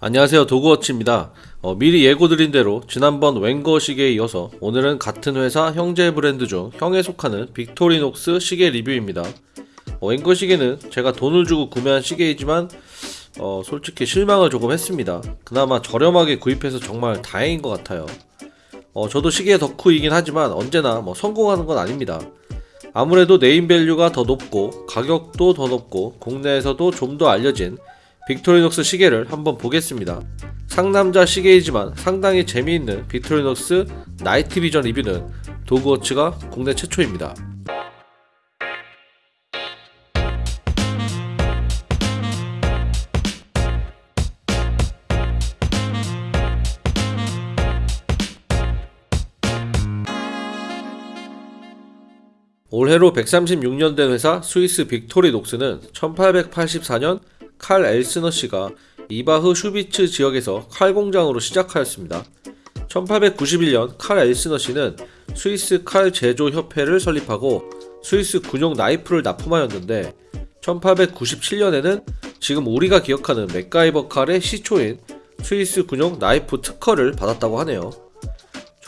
안녕하세요. 도그워치입니다. 어, 미리 예고드린 대로 지난번 웬거 시계에 이어서 오늘은 같은 회사 형제 브랜드 중 형에 속하는 빅토리녹스 시계 리뷰입니다. 어, 웬거 시계는 제가 돈을 주고 구매한 시계이지만 어, 솔직히 실망을 조금 했습니다. 그나마 저렴하게 구입해서 정말 다행인 것 같아요. 어, 저도 시계 덕후이긴 하지만 언제나 뭐 성공하는 건 아닙니다. 아무래도 네임밸류가 더 높고 가격도 더 높고 국내에서도 좀 더 알려진 빅토리녹스 시계를 한번 보겠습니다. 상남자 시계이지만 상당히 재미있는 빅토리녹스 나이트 비전 리뷰는 도그워치가 국내 최초입니다. 올해로 136년 된 회사 스위스 빅토리 녹스는 1884년 칼 엘스너 씨가 이바흐 슈비츠 지역에서 칼 공장으로 시작하였습니다. 1891년 칼 엘스너 씨는 스위스 칼 제조 협회를 설립하고 스위스 군용 나이프를 납품하였는데 1897년에는 지금 우리가 기억하는 맥가이버 칼의 시초인 스위스 군용 나이프 특허를 받았다고 하네요.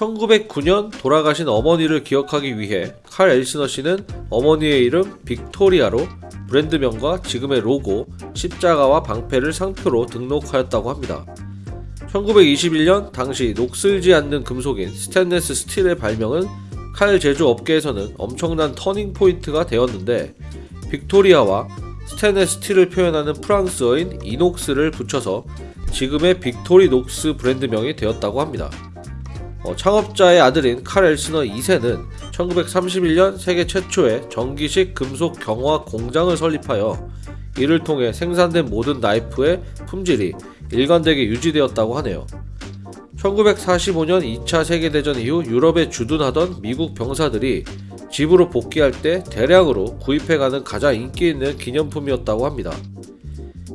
1909년 돌아가신 어머니를 기억하기 위해 칼 엘스너 씨는 어머니의 이름 빅토리아로 브랜드명과 지금의 로고, 십자가와 방패를 상표로 등록하였다고 합니다. 1921년 당시 녹슬지 않는 금속인 스테인레스 스틸의 발명은 칼 제조 업계에서는 엄청난 터닝 포인트가 되었는데 빅토리아와 스테인레스 스틸을 표현하는 프랑스어인 inox를 붙여서 지금의 빅토리 녹스 브랜드명이 되었다고 합니다. 어, 창업자의 아들인 칼 엘스너 2세는 1931년 세계 최초의 전기식 금속 경화 공장을 설립하여 이를 통해 생산된 모든 나이프의 품질이 일관되게 유지되었다고 하네요. 1945년 2차 세계대전 이후 유럽에 주둔하던 미국 병사들이 집으로 복귀할 때 대량으로 구입해가는 가장 인기 있는 기념품이었다고 합니다.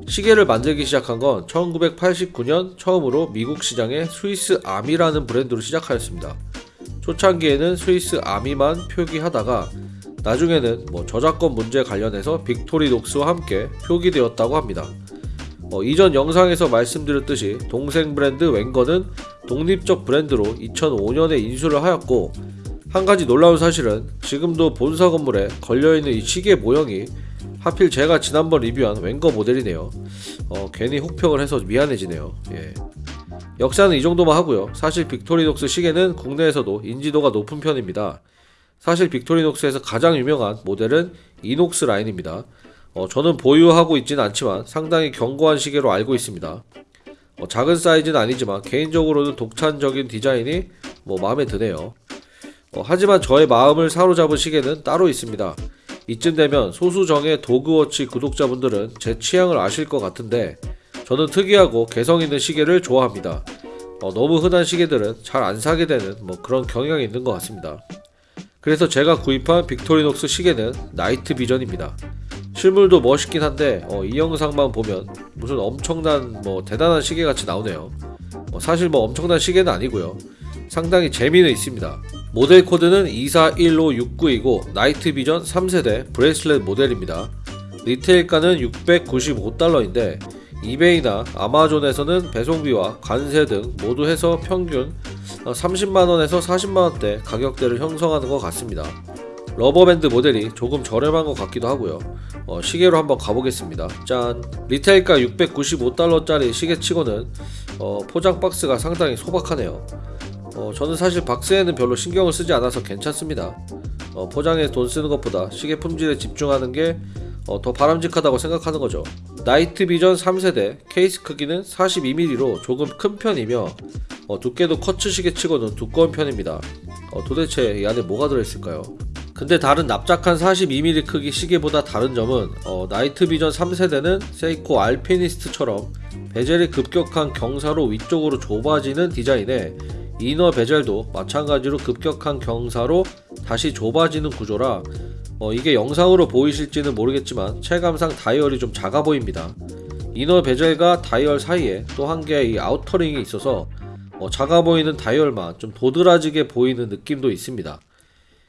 시계를 만들기 시작한 건 1989년 처음으로 미국 시장에 스위스 아미라는 브랜드로 시작하였습니다. 초창기에는 스위스 아미만 표기하다가 나중에는 뭐 저작권 문제 관련해서 빅토리녹스와 함께 표기되었다고 합니다. 어, 이전 영상에서 말씀드렸듯이 동생 브랜드 웬거는 독립적 브랜드로 2005년에 인수를 하였고 한 가지 놀라운 사실은 지금도 본사 건물에 걸려있는 이 시계 모형이 하필 제가 지난번 리뷰한 웬거 모델이네요. 어, 괜히 혹평을 해서 미안해지네요. 예. 역사는 이 정도만 하고요. 사실 빅토리녹스 시계는 국내에서도 인지도가 높은 편입니다. 사실 빅토리녹스에서 가장 유명한 모델은 이녹스 라인입니다. 어, 저는 보유하고 있지는 않지만 상당히 견고한 시계로 알고 있습니다. 어, 작은 사이즈는 아니지만 개인적으로는 독창적인 디자인이 뭐 마음에 드네요. 어, 하지만 저의 마음을 사로잡은 시계는 따로 있습니다. 이쯤 되면 소수정의 도그워치 구독자분들은 제 취향을 아실 것 같은데 저는 특이하고 개성 있는 시계를 좋아합니다. 어, 너무 흔한 시계들은 잘 안 사게 되는 뭐 그런 경향이 있는 것 같습니다. 그래서 제가 구입한 빅토리녹스 시계는 나이트 비전입니다. 실물도 멋있긴 한데 어, 이 영상만 보면 무슨 엄청난 뭐 대단한 시계 같이 나오네요. 어, 사실 뭐 엄청난 시계는 아니고요. 상당히 재미는 있습니다. 모델 코드는 241569이고 나이트 비전 3세대 bracelet 모델입니다. retail가는 695달러인데 이베이나 아마존에서는 배송비와 관세 등 모두 해서 평균 30만원에서 40만원대 가격대를 형성하는 것 같습니다. rubber band 모델이 조금 저렴한 것 같기도 하고요. 어, 시계로 한번 가보겠습니다. 짠! retail가 695달러짜리 시계치고는 어, 포장 박스가 상당히 소박하네요. 어, 저는 사실 박스에는 별로 신경을 쓰지 않아서 괜찮습니다. 어, 포장에 돈 쓰는 것보다 시계 품질에 집중하는 게 어, 더 바람직하다고 생각하는 거죠. 나이트 비전 3세대 케이스 크기는 42mm로 조금 큰 편이며 어, 두께도 quartz 시계 치고는 두꺼운 편입니다. 어, 도대체 이 안에 뭐가 들어있을까요? 근데 다른 납작한 42mm 크기 시계보다 다른 점은 어, 나이트 비전 3세대는 세이코 알피니스트처럼 bezel이 급격한 경사로 위쪽으로 좁아지는 디자인에 inner bezel도 마찬가지로 급격한 경사로 다시 좁아지는 구조라 어, 이게 영상으로 보이실지는 모르겠지만 체감상 다이얼이 좀 작아 보입니다. inner bezel과 다이얼 사이에 또 한 개의 outer ring이 있어서 어, 작아 보이는 다이얼만 좀 도드라지게 보이는 느낌도 있습니다.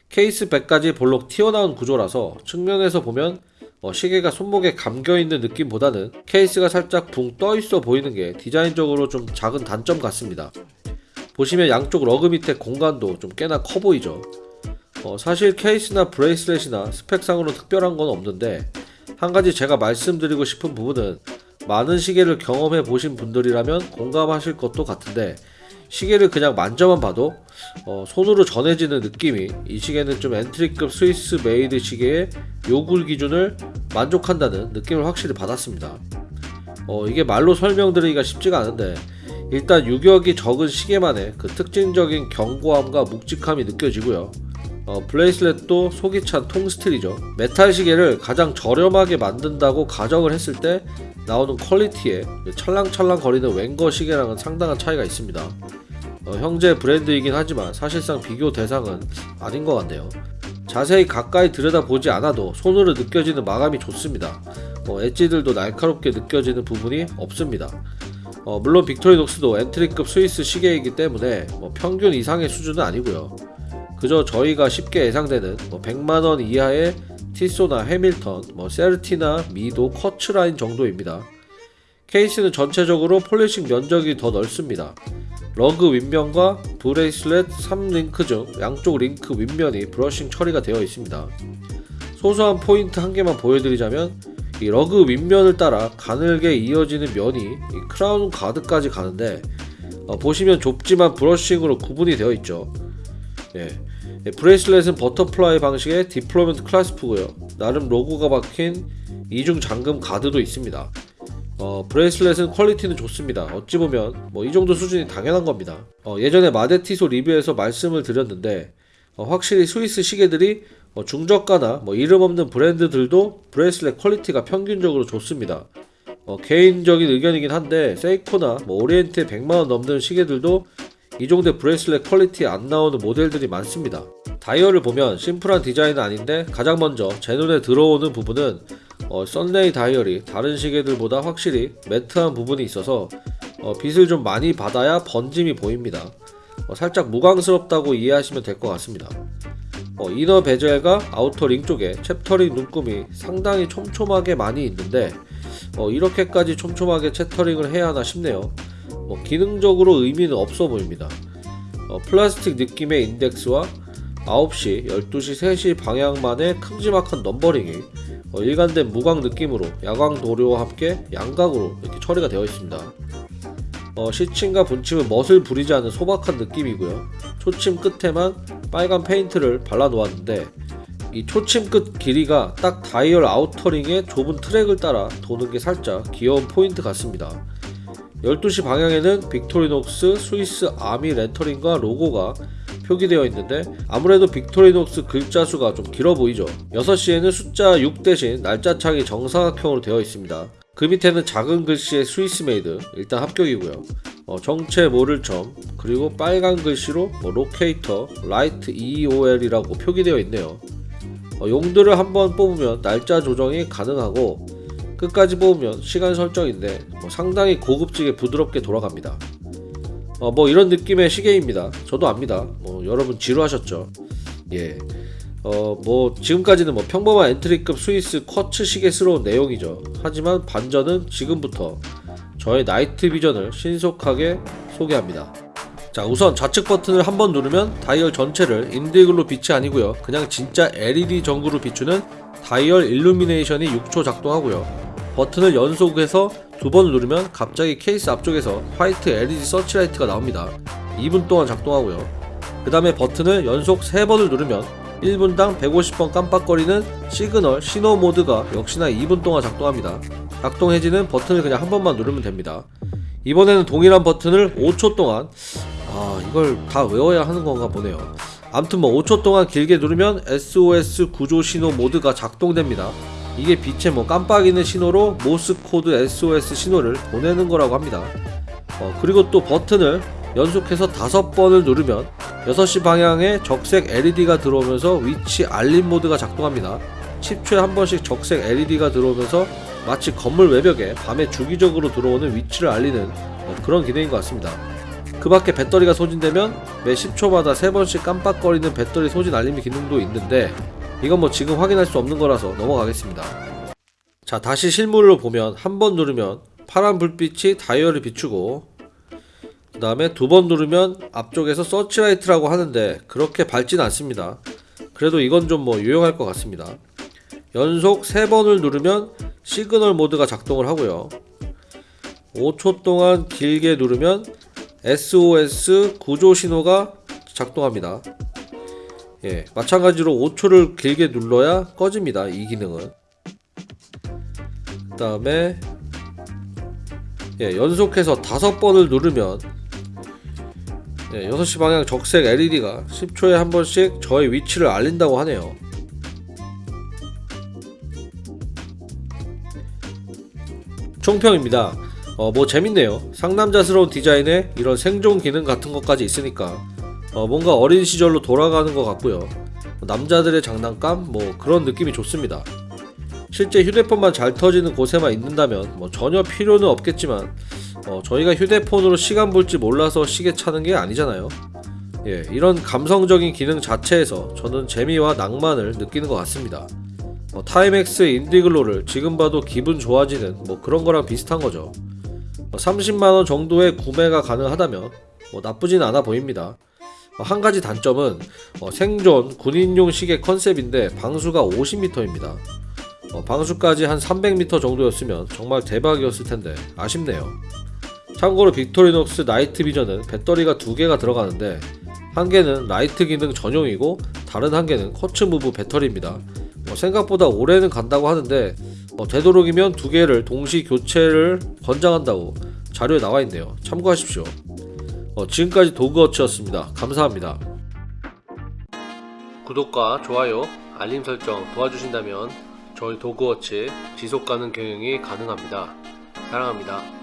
case back까지 볼록 튀어나온 구조라서 측면에서 보면 어, 시계가 손목에 감겨있는 느낌보다는 케이스가 살짝 붕 떠있어 보이는 게 디자인적으로 좀 작은 단점 같습니다. 보시면 양쪽 lug 밑에 공간도 좀 꽤나 커 보이죠. 어, 사실 케이스나 bracelet이나 스펙상으로 특별한 건 없는데 한 가지 제가 말씀드리고 싶은 부분은 많은 시계를 경험해 보신 분들이라면 공감하실 것도 같은데 시계를 그냥 만져만 봐도 어, 손으로 전해지는 느낌이 이 시계는 좀 entry급 Swiss made 시계의 요구 기준을 만족한다는 느낌을 확실히 받았습니다. 어, 이게 말로 설명드리기가 쉽지가 않은데 일단 유격이 적은 시계만의 그 특징적인 견고함과 묵직함이 느껴지고요. 어, bracelet도 속이 찬 통스틸이죠. 메탈 시계를 가장 저렴하게 만든다고 가정을 했을 때 나오는 quality에 찰랑찰랑 거리는 웬거 시계랑은 상당한 차이가 있습니다. 어, 형제 브랜드이긴 하지만 사실상 비교 대상은 아닌 것 같네요. 자세히 가까이 들여다보지 않아도 손으로 느껴지는 마감이 좋습니다. 어, edge들도 날카롭게 느껴지는 부분이 없습니다. 어, 물론 빅토리녹스도 entry급 스위스 시계이기 때문에 뭐 평균 이상의 수준은 아니고요. 그저 저희가 쉽게 예상되는 뭐 100만원 이하의 티소나 해밀턴, 뭐 세르티나 미도 quartz 라인 정도입니다. 케이스는 전체적으로 polishing 면적이 더 넓습니다. lug 윗면과 bracelet 3link 중 양쪽 링크 윗면이 brushing 처리가 되어 있습니다. 소소한 포인트 한 개만 보여드리자면 이 lug 윗면을 따라 가늘게 이어지는 면이 이 crown guard까지 가는데 어, 보시면 좁지만 brushing으로 구분이 되어 있죠. 예. 예, bracelet은 butterfly 방식의 deployment clasp고요. 나름 로고가 박힌 이중 잠금 가드도 있습니다. 어, bracelet은 quality는 좋습니다. 어찌 보면 뭐 이 정도 수준이 당연한 겁니다. 어, 예전에 마데티소 리뷰에서 말씀을 드렸는데 어, 확실히 스위스 시계들이 어, 중저가나 뭐 이름 없는 브랜드들도 bracelet quality가 평균적으로 좋습니다. 어, 개인적인 의견이긴 한데 Seiko나 뭐 Orient의 100만원 넘는 시계들도 이 정도 bracelet quality 안 나오는 모델들이 많습니다. 다이얼을 보면 심플한 디자인은 아닌데 가장 먼저 제 눈에 들어오는 부분은 어, sunray 다이얼이 다른 시계들보다 확실히 matte한 부분이 있어서 어, 빛을 좀 많이 받아야 번짐이 보입니다. 어, 살짝 무광스럽다고 이해하시면 될 것 같습니다. 어, inner bezel과 outer ring 쪽에 chapter ring 눈금이 상당히 촘촘하게 많이 있는데 어, 이렇게까지 촘촘하게 chapter ring을 해야 하나 싶네요. 뭐 기능적으로 의미는 없어 보입니다. 어, 플라스틱 느낌의 인덱스와 9시, 12시, 3시 방향만의 큼지막한 넘버링이 어, 일관된 무광 느낌으로 야광 도료와 함께 양각으로 이렇게 처리가 되어 있습니다. 어, 시침과 분침은 멋을 부리지 않는 소박한 느낌이고요. 초침 끝에만 빨간 페인트를 발라 놓았는데 이 초침 끝 길이가 딱 다이얼 outer ring의 좁은 트랙을 따라 도는 게 살짝 귀여운 포인트 같습니다. 12시 방향에는 Victorinox Swiss Army 레터링과 로고가 표기되어 있는데 아무래도 Victorinox 글자 수가 좀 길어 보이죠. 6시에는 숫자 6 대신 날짜 창이 정사각형으로 되어 있습니다. 그 밑에는 작은 글씨의 Swiss made 일단 합격이고요. 어, 정체 모를 점 그리고 빨간 글씨로 뭐 locator light EOL이라고 표기되어 있네요. 어, 용두를 한번 뽑으면 날짜 조정이 가능하고 끝까지 뽑으면 시간 설정인데 뭐 상당히 고급지게 부드럽게 돌아갑니다. 어, 뭐 이런 느낌의 시계입니다. 저도 압니다. 뭐 여러분 지루하셨죠? 예. 어, 뭐 지금까지는 뭐 평범한 entry급 스위스 quartz 시계스러운 내용이죠. 하지만 반전은 지금부터 저의 Night Vision을 신속하게 소개합니다. 자 우선 좌측 버튼을 한번 누르면 다이얼 전체를 Indiglo 빛이 아니고요 그냥 진짜 LED 전구로 비추는 다이얼 일루미네이션이 6초 작동하고요 버튼을 연속해서 두 번 누르면 갑자기 케이스 앞쪽에서 화이트 LED 서치라이트가 나옵니다 2분 동안 작동하고요 그 다음에 버튼을 연속 3번을 누르면 1분당 150번 깜빡거리는 시그널 신호 모드가 역시나 2분 동안 작동합니다. 작동 해제는 버튼을 그냥 한 번만 누르면 됩니다. 이번에는 동일한 버튼을 5초 동안 아 이걸 다 외워야 하는 건가 보네요. 암튼 뭐 5초 동안 길게 누르면 SOS 구조 신호 모드가 작동됩니다. 이게 빛에 뭐 깜빡이는 신호로 Morse code SOS 신호를 보내는 거라고 합니다. 어, 그리고 또 버튼을 연속해서 다섯 번을 누르면 6시 방향에 적색 LED가 들어오면서 위치 알림 모드가 작동합니다 10초에 한 번씩 적색 LED가 들어오면서 마치 건물 외벽에 밤에 주기적으로 들어오는 위치를 알리는 어, 그런 기능인 것 같습니다 그 밖에 배터리가 소진되면 매 10초마다 3번씩 깜빡거리는 배터리 소진 알림 기능도 있는데 이건 뭐 지금 확인할 수 없는 거라서 넘어가겠습니다. 자 다시 실물로 보면 한 번 누르면 파란 불빛이 다이얼을 비추고 그 다음에 두 번 누르면 앞쪽에서 서치라이트라고 하는데 그렇게 밝진 않습니다. 그래도 이건 좀 뭐 유용할 것 같습니다. 연속 3번을 누르면 시그널 모드가 작동을 하고요. 5초 동안 길게 누르면 SOS 구조 신호가 작동합니다. 예, 마찬가지로 5초를 길게 눌러야 꺼집니다 이 기능은. 그 다음에 예, 연속해서 다섯 번을 누르면 예, 6시 방향 적색 LED가 10초에 한 번씩 저의 위치를 알린다고 하네요. 총평입니다. 어, 뭐 재밌네요. 상남자스러운 디자인에 이런 생존 기능 같은 것까지 있으니까 어, 뭔가 어린 시절로 돌아가는 것 같고요. 남자들의 장난감 뭐 그런 느낌이 좋습니다. 실제 휴대폰만 잘 터지는 곳에만 있는다면 뭐 전혀 필요는 없겠지만 어, 저희가 휴대폰으로 시간 볼줄 몰라서 시계 차는 게 아니잖아요. 예, 이런 감성적인 기능 자체에서 저는 재미와 낭만을 느끼는 것 같습니다. 뭐 Timex Indiglo를 지금 봐도 기분 좋아지는 뭐 그런 거랑 비슷한 거죠. 30만원 정도의 구매가 가능하다면 뭐 나쁘진 않아 보입니다. 어, 한 가지 단점은 어, 생존 군인용 시계 컨셉인데 방수가 50m입니다. 어, 방수까지 한 300m 정도였으면 정말 대박이었을 텐데 아쉽네요. 참고로 Victorinox Night Vision은 배터리가 두 개가 들어가는데 한 개는 라이트 기능 전용이고 다른 한 개는 quartz move 배터리입니다. 어, 생각보다 오래는 간다고 하는데 어, 되도록이면 두 개를 동시 교체를 권장한다고 자료에 나와 있네요. 참고하십시오. 어, 지금까지 도그워치였습니다. 감사합니다. 구독과 좋아요, 알림 설정 도와주신다면 저희 도그워치 지속 가능 경영이 가능합니다. 사랑합니다.